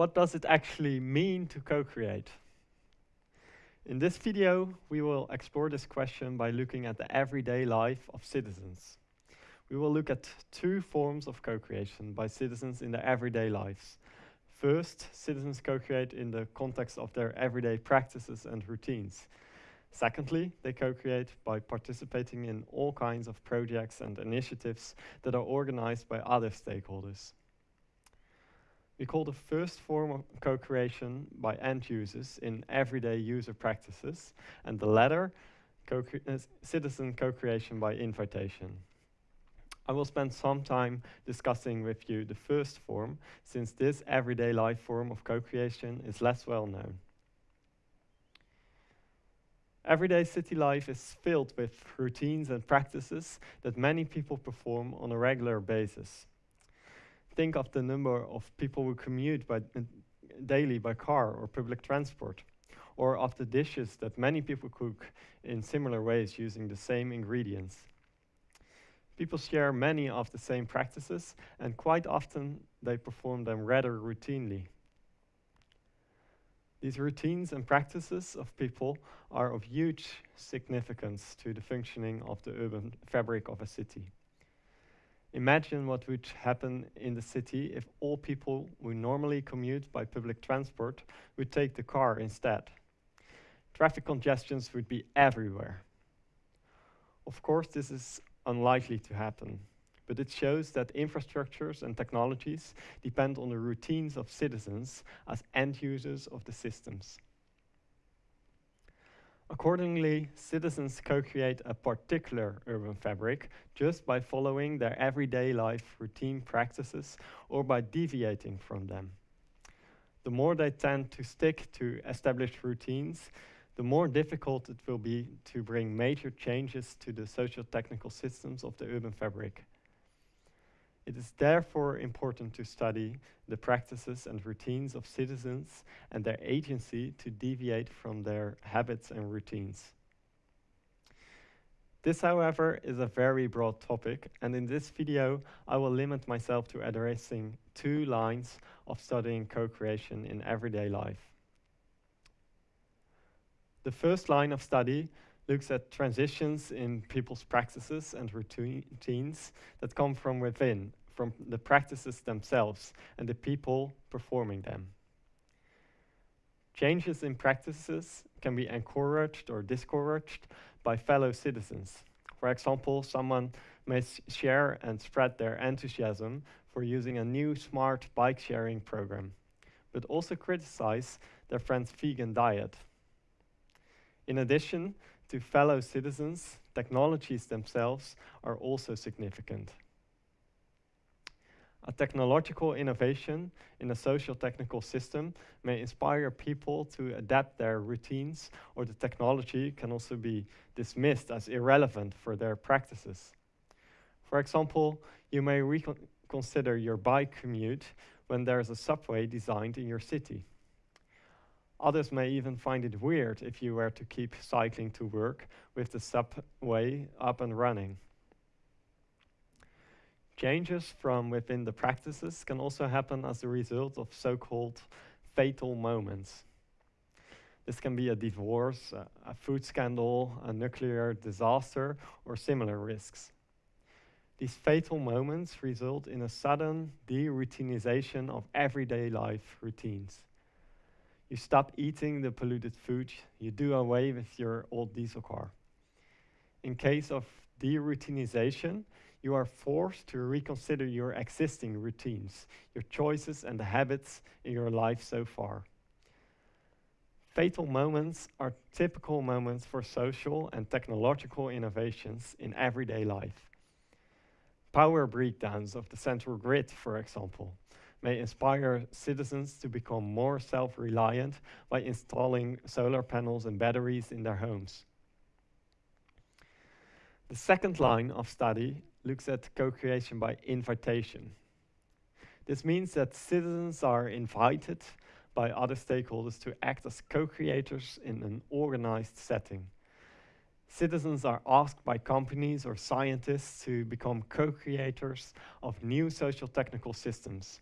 what does it actually mean to co-create? In this video, we will explore this question by looking at the everyday life of citizens. We will look at two forms of co-creation by citizens in their everyday lives. First, citizens co-create in the context of their everyday practices and routines. Secondly, they co-create by participating in all kinds of projects and initiatives that are organized by other stakeholders. We call the first form of co-creation by end users in everyday user practices, and the latter, co uh, citizen co-creation by invitation. I will spend some time discussing with you the first form, since this everyday life form of co-creation is less well known. Everyday city life is filled with routines and practices that many people perform on a regular basis think of the number of people who commute by, uh, daily by car or public transport, or of the dishes that many people cook in similar ways using the same ingredients. People share many of the same practices, and quite often they perform them rather routinely. These routines and practices of people are of huge significance to the functioning of the urban fabric of a city. Imagine what would happen in the city if all people who normally commute by public transport would take the car instead. Traffic congestions would be everywhere. Of course, this is unlikely to happen, but it shows that infrastructures and technologies depend on the routines of citizens as end users of the systems. Accordingly, citizens co-create a particular urban fabric just by following their everyday life routine practices or by deviating from them. The more they tend to stick to established routines, the more difficult it will be to bring major changes to the social technical systems of the urban fabric. It is therefore important to study the practices and routines of citizens and their agency to deviate from their habits and routines. This, however, is a very broad topic, and in this video, I will limit myself to addressing two lines of studying co-creation in everyday life. The first line of study looks at transitions in people's practices and routines that come from within from the practices themselves and the people performing them. Changes in practices can be encouraged or discouraged by fellow citizens. For example, someone may share and spread their enthusiasm for using a new smart bike sharing program, but also criticize their friend's vegan diet. In addition to fellow citizens, technologies themselves are also significant. A technological innovation in a social technical system may inspire people to adapt their routines, or the technology can also be dismissed as irrelevant for their practices. For example, you may reconsider your bike commute when there's a subway designed in your city. Others may even find it weird if you were to keep cycling to work with the subway up and running. Changes from within the practices can also happen as a result of so-called fatal moments. This can be a divorce, a, a food scandal, a nuclear disaster, or similar risks. These fatal moments result in a sudden de-routinization of everyday life routines. You stop eating the polluted food, you do away with your old diesel car. In case of de-routinization, you are forced to reconsider your existing routines, your choices and the habits in your life so far. Fatal moments are typical moments for social and technological innovations in everyday life. Power breakdowns of the central grid, for example, may inspire citizens to become more self-reliant by installing solar panels and batteries in their homes. The second line of study looks at co-creation by invitation. This means that citizens are invited by other stakeholders to act as co-creators in an organized setting. Citizens are asked by companies or scientists to become co-creators of new social technical systems.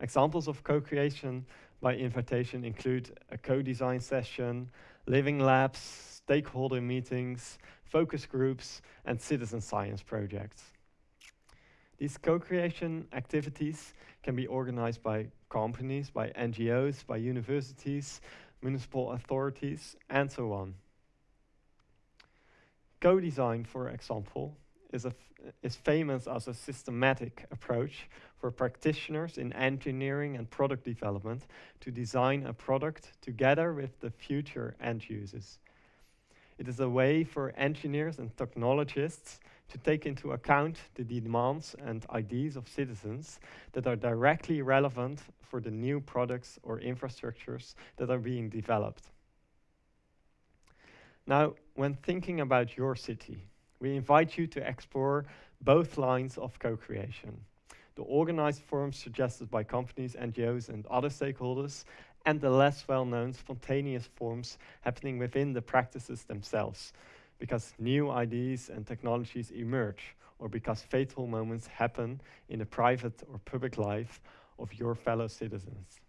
Examples of co-creation by invitation include a co-design session, living labs, stakeholder meetings, focus groups, and citizen science projects. These co-creation activities can be organized by companies, by NGOs, by universities, municipal authorities, and so on. Co-design, for example, is, is famous as a systematic approach for practitioners in engineering and product development to design a product together with the future end users. It is a way for engineers and technologists to take into account the demands and ideas of citizens that are directly relevant for the new products or infrastructures that are being developed. Now, when thinking about your city, we invite you to explore both lines of co-creation. The organized forms suggested by companies, NGOs and other stakeholders, and the less well-known spontaneous forms happening within the practices themselves, because new ideas and technologies emerge, or because fatal moments happen in the private or public life of your fellow citizens.